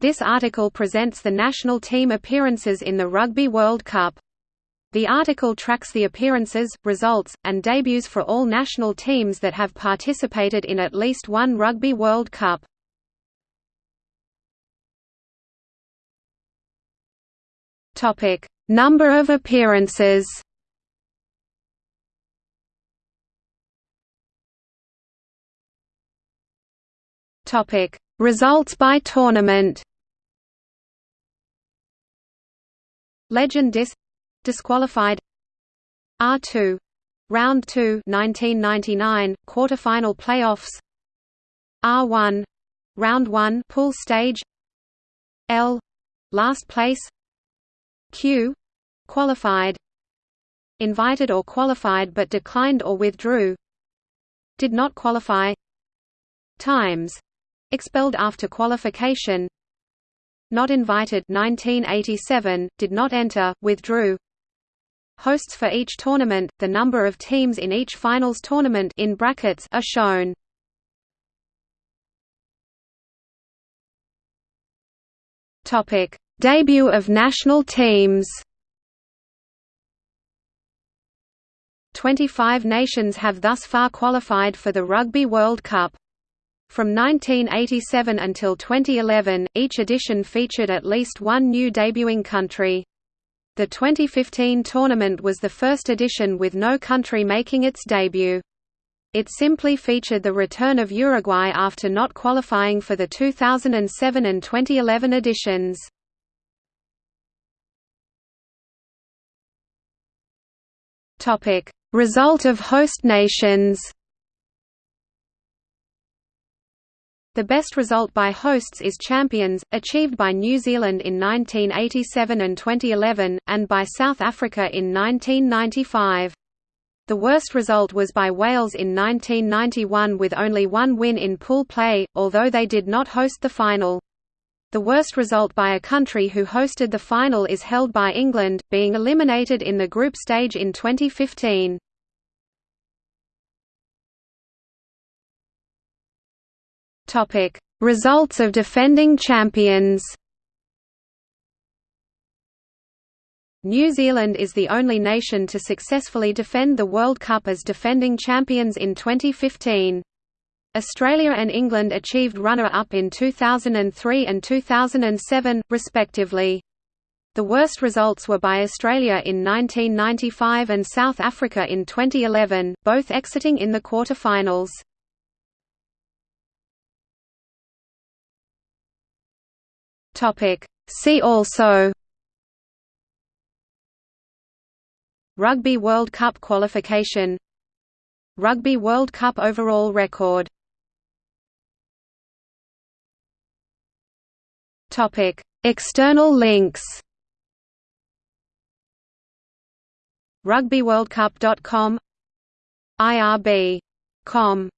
This article presents the national team appearances in the Rugby World Cup. The article tracks the appearances, results, and debuts for all national teams that have participated in at least one Rugby World Cup. Topic: Number of appearances. Topic: Results by tournament. Legend Dis disqualified. R2 Round 2 1999 quarterfinal playoffs. R1 Round 1 pool stage. L. Last place. Q. Qualified. Invited or qualified but declined or withdrew. Did not qualify. Times. Expelled after qualification Not invited 1987, did not enter, withdrew Hosts for each tournament, the number of teams in each finals tournament in brackets are shown. Topic: Debut of national teams. 25 nations have thus far qualified for the Rugby World Cup. From 1987 until 2011, each edition featured at least one new debuting country. The 2015 tournament was the first edition with no country making its debut. It simply featured the return of Uruguay after not qualifying for the 2007 and 2011 editions. Result of host nations The best result by hosts is champions, achieved by New Zealand in 1987 and 2011, and by South Africa in 1995. The worst result was by Wales in 1991 with only one win in pool play, although they did not host the final. The worst result by a country who hosted the final is held by England, being eliminated in the group stage in 2015. Topic: Results of defending champions. New Zealand is the only nation to successfully defend the World Cup as defending champions in 2015. Australia and England achieved runner-up in 2003 and 2007, respectively. The worst results were by Australia in 1995 and South Africa in 2011, both exiting in the quarter-finals. Topic. See also Rugby World Cup qualification Rugby World Cup overall record Topic. External links RugbyWorldCup.com IRB.com